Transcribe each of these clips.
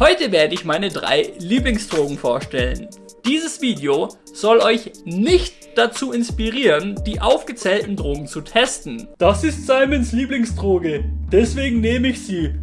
Heute werde ich meine drei Lieblingsdrogen vorstellen. Dieses Video soll euch nicht dazu inspirieren, die aufgezählten Drogen zu testen. Das ist Simons Lieblingsdroge, deswegen nehme ich sie.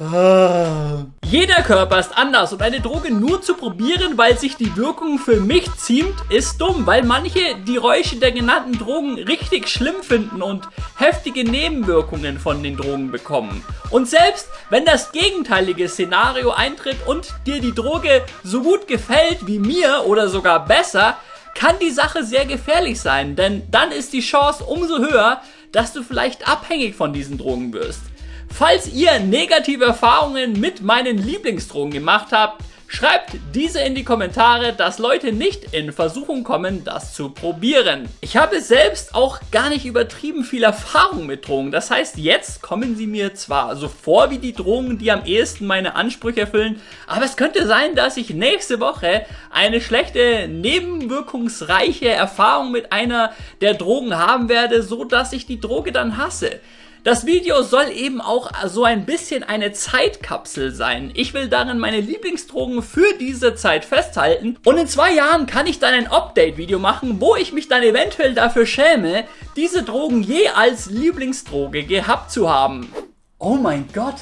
Ah. Jeder Körper ist anders und eine Droge nur zu probieren, weil sich die Wirkung für mich ziemt, ist dumm, weil manche die Räusche der genannten Drogen richtig schlimm finden und heftige Nebenwirkungen von den Drogen bekommen. Und selbst wenn das gegenteilige Szenario eintritt und dir die Droge so gut gefällt wie mir oder sogar besser, kann die Sache sehr gefährlich sein, denn dann ist die Chance umso höher, dass du vielleicht abhängig von diesen Drogen wirst. Falls ihr negative Erfahrungen mit meinen Lieblingsdrogen gemacht habt, Schreibt diese in die Kommentare, dass Leute nicht in Versuchung kommen, das zu probieren. Ich habe selbst auch gar nicht übertrieben viel Erfahrung mit Drogen. Das heißt, jetzt kommen sie mir zwar so vor wie die Drogen, die am ehesten meine Ansprüche erfüllen, aber es könnte sein, dass ich nächste Woche eine schlechte, nebenwirkungsreiche Erfahrung mit einer der Drogen haben werde, so dass ich die Droge dann hasse. Das Video soll eben auch so ein bisschen eine Zeitkapsel sein. Ich will darin meine Lieblingsdrogen für diese Zeit festhalten und in zwei Jahren kann ich dann ein Update-Video machen, wo ich mich dann eventuell dafür schäme, diese Drogen je als Lieblingsdroge gehabt zu haben. Oh mein Gott,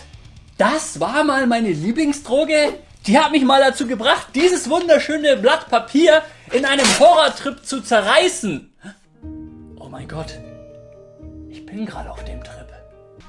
das war mal meine Lieblingsdroge? Die hat mich mal dazu gebracht, dieses wunderschöne Blatt Papier in einem Horrortrip zu zerreißen. Oh mein Gott, ich bin gerade auf dem Trip.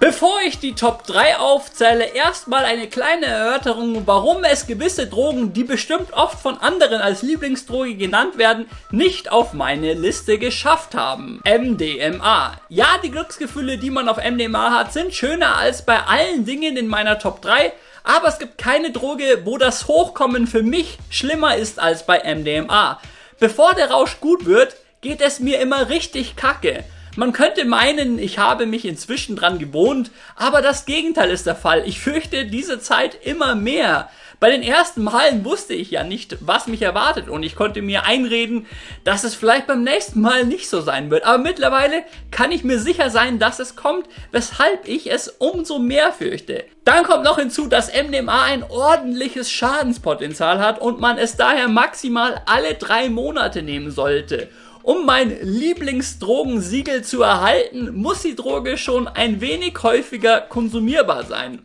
Bevor ich die Top 3 aufzähle, erstmal eine kleine Erörterung, warum es gewisse Drogen, die bestimmt oft von anderen als Lieblingsdroge genannt werden, nicht auf meine Liste geschafft haben. MDMA. Ja, die Glücksgefühle, die man auf MDMA hat, sind schöner als bei allen Dingen in meiner Top 3, aber es gibt keine Droge, wo das Hochkommen für mich schlimmer ist als bei MDMA. Bevor der Rausch gut wird, geht es mir immer richtig kacke. Man könnte meinen, ich habe mich inzwischen dran gewohnt, aber das Gegenteil ist der Fall. Ich fürchte diese Zeit immer mehr. Bei den ersten Malen wusste ich ja nicht, was mich erwartet und ich konnte mir einreden, dass es vielleicht beim nächsten Mal nicht so sein wird. Aber mittlerweile kann ich mir sicher sein, dass es kommt, weshalb ich es umso mehr fürchte. Dann kommt noch hinzu, dass MDMA ein ordentliches Schadenspotenzial hat und man es daher maximal alle drei Monate nehmen sollte. Um mein Lieblingsdrogensiegel zu erhalten, muss die Droge schon ein wenig häufiger konsumierbar sein.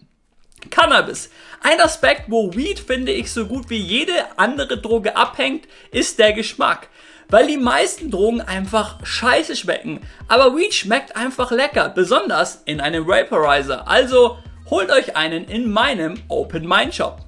Cannabis. Ein Aspekt, wo Weed, finde ich, so gut wie jede andere Droge abhängt, ist der Geschmack. Weil die meisten Drogen einfach scheiße schmecken. Aber Weed schmeckt einfach lecker, besonders in einem Vaporizer. Also holt euch einen in meinem Open Mind Shop.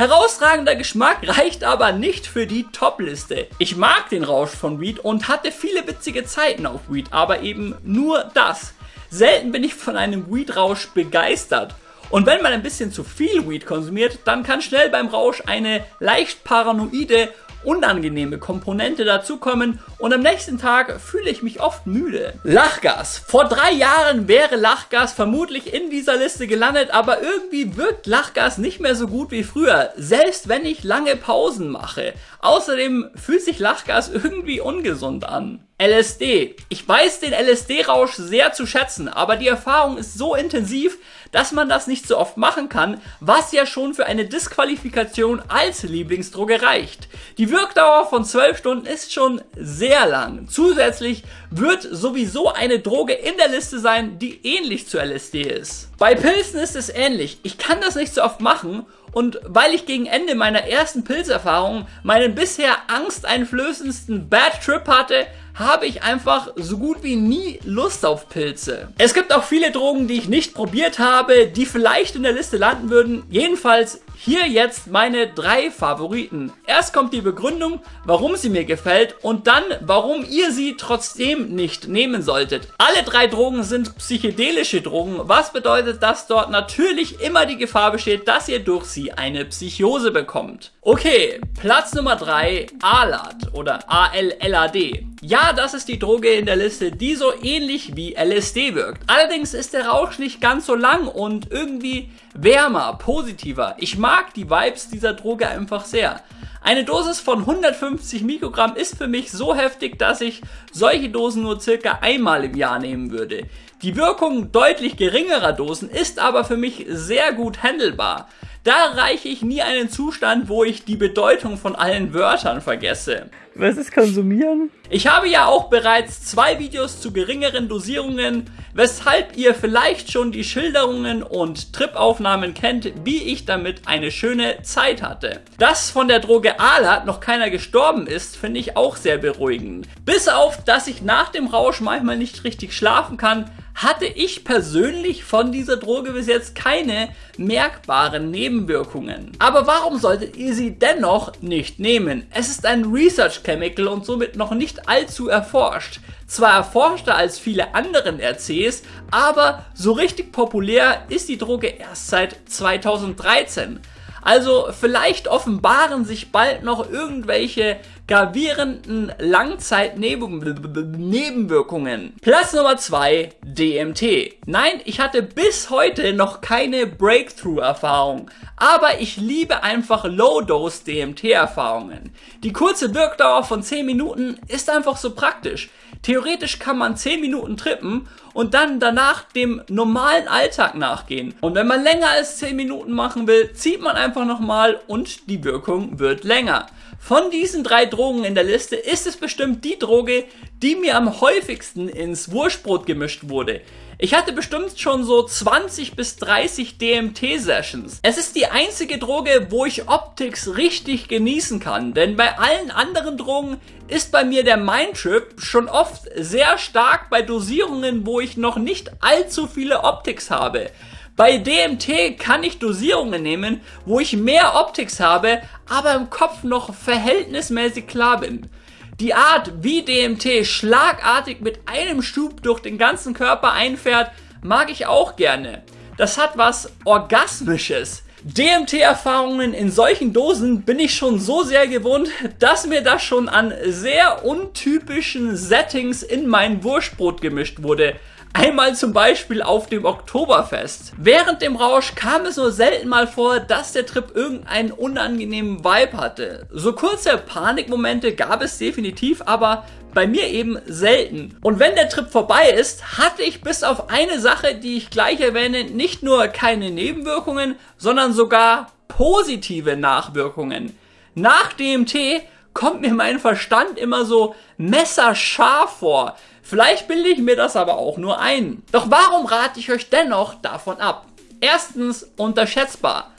Herausragender Geschmack reicht aber nicht für die Top-Liste. Ich mag den Rausch von Weed und hatte viele witzige Zeiten auf Weed, aber eben nur das. Selten bin ich von einem Weed-Rausch begeistert. Und wenn man ein bisschen zu viel Weed konsumiert, dann kann schnell beim Rausch eine leicht paranoide unangenehme Komponente dazukommen und am nächsten Tag fühle ich mich oft müde. Lachgas. Vor drei Jahren wäre Lachgas vermutlich in dieser Liste gelandet, aber irgendwie wirkt Lachgas nicht mehr so gut wie früher, selbst wenn ich lange Pausen mache. Außerdem fühlt sich Lachgas irgendwie ungesund an. LSD. Ich weiß den LSD-Rausch sehr zu schätzen, aber die Erfahrung ist so intensiv, dass man das nicht so oft machen kann, was ja schon für eine Disqualifikation als Lieblingsdroge reicht. Die Wirkdauer von 12 Stunden ist schon sehr lang. Zusätzlich wird sowieso eine Droge in der Liste sein, die ähnlich zu LSD ist. Bei Pilzen ist es ähnlich. Ich kann das nicht so oft machen und weil ich gegen Ende meiner ersten Pilzerfahrung meinen bisher angsteinflößendsten Bad Trip hatte, habe ich einfach so gut wie nie Lust auf Pilze. Es gibt auch viele Drogen, die ich nicht probiert habe, die vielleicht in der Liste landen würden. Jedenfalls hier jetzt meine drei Favoriten. Erst kommt die Begründung, warum sie mir gefällt und dann, warum ihr sie trotzdem nicht nehmen solltet. Alle drei Drogen sind psychedelische Drogen, was bedeutet, dass dort natürlich immer die Gefahr besteht, dass ihr durch sie eine Psychose bekommt. Okay, Platz Nummer 3, ALAD oder ALLAD. Ja, das ist die Droge in der Liste, die so ähnlich wie LSD wirkt. Allerdings ist der Rausch nicht ganz so lang und irgendwie wärmer, positiver. Ich mag die Vibes dieser Droge einfach sehr. Eine Dosis von 150 Mikrogramm ist für mich so heftig, dass ich solche Dosen nur circa einmal im Jahr nehmen würde. Die Wirkung deutlich geringerer Dosen ist aber für mich sehr gut handelbar. Da erreiche ich nie einen Zustand, wo ich die Bedeutung von allen Wörtern vergesse. Was ist konsumieren? Ich habe ja auch bereits zwei Videos zu geringeren Dosierungen, weshalb ihr vielleicht schon die Schilderungen und Tripaufnahmen kennt, wie ich damit eine schöne Zeit hatte. Dass von der Droge Alat noch keiner gestorben ist, finde ich auch sehr beruhigend. Bis auf, dass ich nach dem Rausch manchmal nicht richtig schlafen kann, hatte ich persönlich von dieser Droge bis jetzt keine merkbaren Nebenwirkungen. Aber warum solltet ihr sie dennoch nicht nehmen? Es ist ein Research Chemical und somit noch nicht allzu erforscht. Zwar erforschter als viele anderen RCs, aber so richtig populär ist die Droge erst seit 2013. Also vielleicht offenbaren sich bald noch irgendwelche gravierenden Langzeitnebenwirkungen. Platz Nummer 2, DMT. Nein, ich hatte bis heute noch keine Breakthrough-Erfahrung, aber ich liebe einfach Low-Dose DMT-Erfahrungen. Die kurze Wirkdauer von 10 Minuten ist einfach so praktisch. Theoretisch kann man 10 Minuten trippen und dann danach dem normalen Alltag nachgehen. Und wenn man länger als 10 Minuten machen will, zieht man einfach nochmal und die Wirkung wird länger. Von diesen drei Drogen in der Liste ist es bestimmt die Droge, die mir am häufigsten ins Wurstbrot gemischt wurde. Ich hatte bestimmt schon so 20 bis 30 DMT-Sessions. Es ist die einzige Droge, wo ich Optics richtig genießen kann, denn bei allen anderen Drogen ist bei mir der Mindtrip schon oft sehr stark bei Dosierungen, wo ich noch nicht allzu viele Optics habe. Bei DMT kann ich Dosierungen nehmen, wo ich mehr Optics habe, aber im Kopf noch verhältnismäßig klar bin. Die Art, wie DMT schlagartig mit einem Schub durch den ganzen Körper einfährt, mag ich auch gerne. Das hat was Orgasmisches. DMT-Erfahrungen in solchen Dosen bin ich schon so sehr gewohnt, dass mir das schon an sehr untypischen Settings in mein Wurstbrot gemischt wurde. Einmal zum Beispiel auf dem Oktoberfest. Während dem Rausch kam es nur selten mal vor, dass der Trip irgendeinen unangenehmen Vibe hatte. So kurze Panikmomente gab es definitiv, aber bei mir eben selten. Und wenn der Trip vorbei ist, hatte ich bis auf eine Sache, die ich gleich erwähne, nicht nur keine Nebenwirkungen, sondern sogar positive Nachwirkungen. Nach DMT kommt mir mein Verstand immer so messerscharf vor. Vielleicht bilde ich mir das aber auch nur ein. Doch warum rate ich euch dennoch davon ab? Erstens unterschätzbar.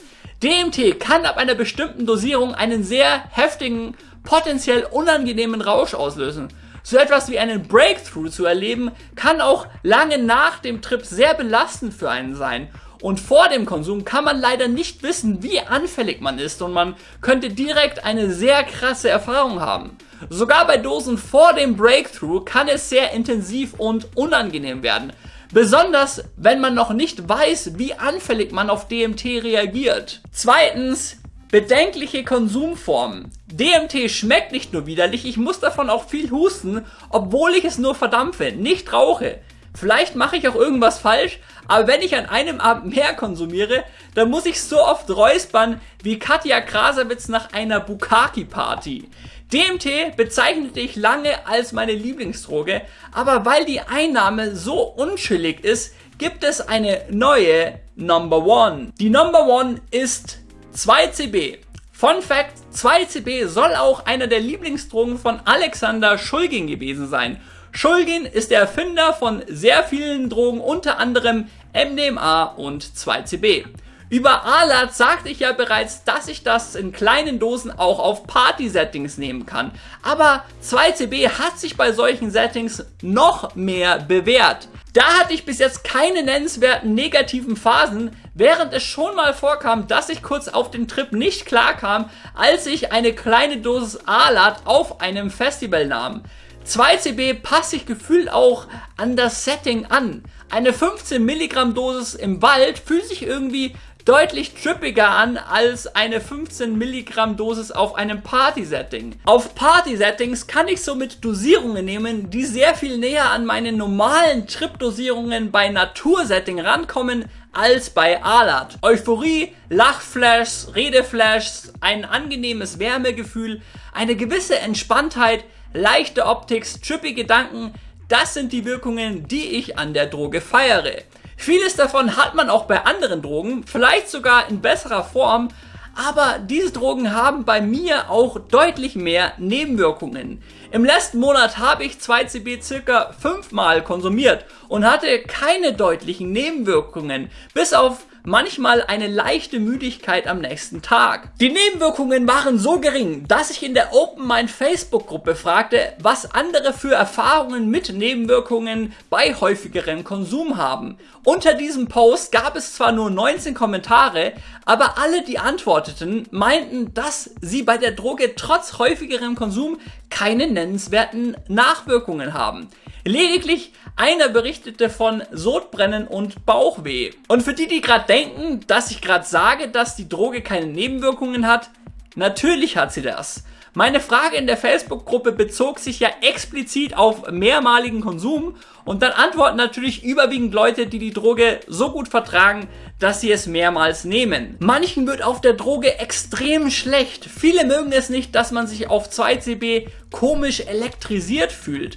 DMT kann ab einer bestimmten Dosierung einen sehr heftigen, potenziell unangenehmen Rausch auslösen. So etwas wie einen Breakthrough zu erleben, kann auch lange nach dem Trip sehr belastend für einen sein. Und vor dem Konsum kann man leider nicht wissen, wie anfällig man ist und man könnte direkt eine sehr krasse Erfahrung haben. Sogar bei Dosen vor dem Breakthrough kann es sehr intensiv und unangenehm werden. Besonders, wenn man noch nicht weiß, wie anfällig man auf DMT reagiert. Zweitens, bedenkliche Konsumformen. DMT schmeckt nicht nur widerlich, ich muss davon auch viel husten, obwohl ich es nur verdampfe, nicht rauche. Vielleicht mache ich auch irgendwas falsch, aber wenn ich an einem Abend mehr konsumiere, dann muss ich so oft räuspern wie Katja Krasavitz nach einer Bukaki-Party. DMT bezeichnete ich lange als meine Lieblingsdroge, aber weil die Einnahme so unschillig ist, gibt es eine neue Number One. Die Number One ist 2CB. Fun Fact, 2CB soll auch einer der Lieblingsdrogen von Alexander Schulgin gewesen sein. Schulgin ist der Erfinder von sehr vielen Drogen, unter anderem MDMA und 2CB. Über Alat sagte ich ja bereits, dass ich das in kleinen Dosen auch auf Party-Settings nehmen kann. Aber 2CB hat sich bei solchen Settings noch mehr bewährt. Da hatte ich bis jetzt keine nennenswerten negativen Phasen, während es schon mal vorkam, dass ich kurz auf den Trip nicht klar kam, als ich eine kleine Dosis Alat auf einem Festival nahm. 2CB passt sich gefühlt auch an das Setting an. Eine 15 Milligramm Dosis im Wald fühlt sich irgendwie deutlich trippiger an als eine 15 Milligramm Dosis auf einem Party-Setting. Auf Party-Settings kann ich somit Dosierungen nehmen, die sehr viel näher an meine normalen Trip-Dosierungen bei Natursetting rankommen, als bei Alat. Euphorie, Lachflashs, Redeflashs, ein angenehmes Wärmegefühl, eine gewisse Entspanntheit, leichte Optik, trippy Gedanken, das sind die Wirkungen, die ich an der Droge feiere. Vieles davon hat man auch bei anderen Drogen, vielleicht sogar in besserer Form, aber diese Drogen haben bei mir auch deutlich mehr Nebenwirkungen. Im letzten Monat habe ich 2CB circa 5 Mal konsumiert und hatte keine deutlichen Nebenwirkungen, bis auf manchmal eine leichte Müdigkeit am nächsten Tag. Die Nebenwirkungen waren so gering, dass ich in der Open Mind Facebook Gruppe fragte, was andere für Erfahrungen mit Nebenwirkungen bei häufigerem Konsum haben. Unter diesem Post gab es zwar nur 19 Kommentare, aber alle, die antworteten, meinten, dass sie bei der Droge trotz häufigerem Konsum keine nennenswerten Nachwirkungen haben. Lediglich einer berichtete von Sodbrennen und Bauchweh. Und für die, die gerade denken, dass ich gerade sage, dass die Droge keine Nebenwirkungen hat, natürlich hat sie das. Meine Frage in der Facebook-Gruppe bezog sich ja explizit auf mehrmaligen Konsum und dann antworten natürlich überwiegend Leute, die die Droge so gut vertragen, dass sie es mehrmals nehmen. Manchen wird auf der Droge extrem schlecht. Viele mögen es nicht, dass man sich auf 2CB komisch elektrisiert fühlt.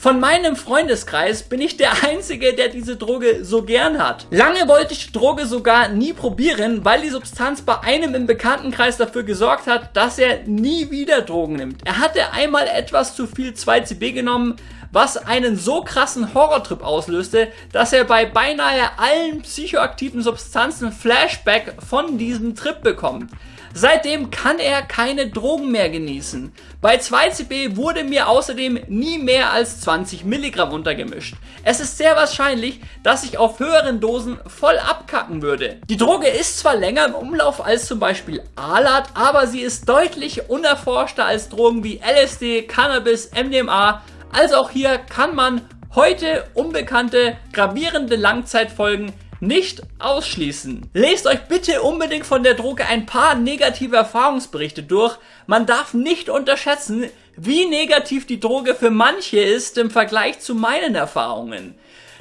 Von meinem Freundeskreis bin ich der Einzige, der diese Droge so gern hat. Lange wollte ich die Droge sogar nie probieren, weil die Substanz bei einem im Bekanntenkreis dafür gesorgt hat, dass er nie wieder Drogen nimmt. Er hatte einmal etwas zu viel 2CB genommen, was einen so krassen Horrortrip auslöste, dass er bei beinahe allen psychoaktiven Substanzen Flashback von diesem Trip bekommt. Seitdem kann er keine Drogen mehr genießen. Bei 2CB wurde mir außerdem nie mehr als 20 Milligramm untergemischt. Es ist sehr wahrscheinlich, dass ich auf höheren Dosen voll abkacken würde. Die Droge ist zwar länger im Umlauf als zum Beispiel Alat, aber sie ist deutlich unerforschter als Drogen wie LSD, Cannabis, MDMA. Also auch hier kann man heute unbekannte, gravierende Langzeitfolgen nicht ausschließen. Lest euch bitte unbedingt von der Droge ein paar negative Erfahrungsberichte durch. Man darf nicht unterschätzen, wie negativ die Droge für manche ist im Vergleich zu meinen Erfahrungen.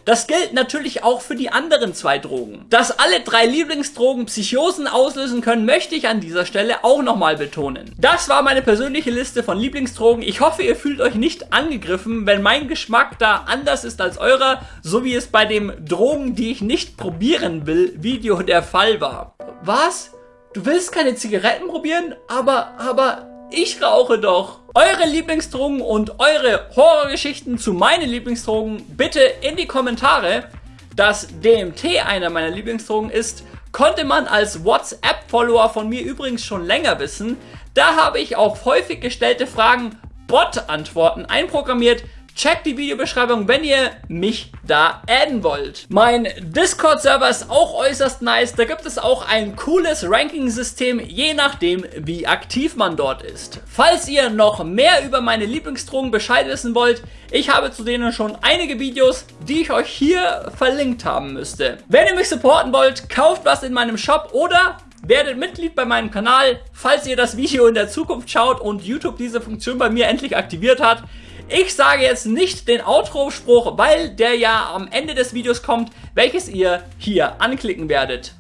Das gilt natürlich auch für die anderen zwei Drogen. Dass alle drei Lieblingsdrogen Psychosen auslösen können, möchte ich an dieser Stelle auch nochmal betonen. Das war meine persönliche Liste von Lieblingsdrogen. Ich hoffe, ihr fühlt euch nicht angegriffen, wenn mein Geschmack da anders ist als eurer, so wie es bei dem Drogen, die ich nicht probieren will, Video der Fall war. Was? Du willst keine Zigaretten probieren? Aber, aber, ich rauche doch. Eure Lieblingsdrogen und eure Horrorgeschichten zu meinen Lieblingsdrogen bitte in die Kommentare. Dass DMT einer meiner Lieblingsdrogen ist, konnte man als WhatsApp-Follower von mir übrigens schon länger wissen. Da habe ich auf häufig gestellte Fragen Bot-Antworten einprogrammiert, Checkt die Videobeschreibung, wenn ihr mich da adden wollt. Mein Discord-Server ist auch äußerst nice. Da gibt es auch ein cooles Ranking-System, je nachdem, wie aktiv man dort ist. Falls ihr noch mehr über meine Lieblingsdrogen Bescheid wissen wollt, ich habe zu denen schon einige Videos, die ich euch hier verlinkt haben müsste. Wenn ihr mich supporten wollt, kauft was in meinem Shop oder Werdet Mitglied bei meinem Kanal, falls ihr das Video in der Zukunft schaut und YouTube diese Funktion bei mir endlich aktiviert hat. Ich sage jetzt nicht den Outro-Spruch, weil der ja am Ende des Videos kommt, welches ihr hier anklicken werdet.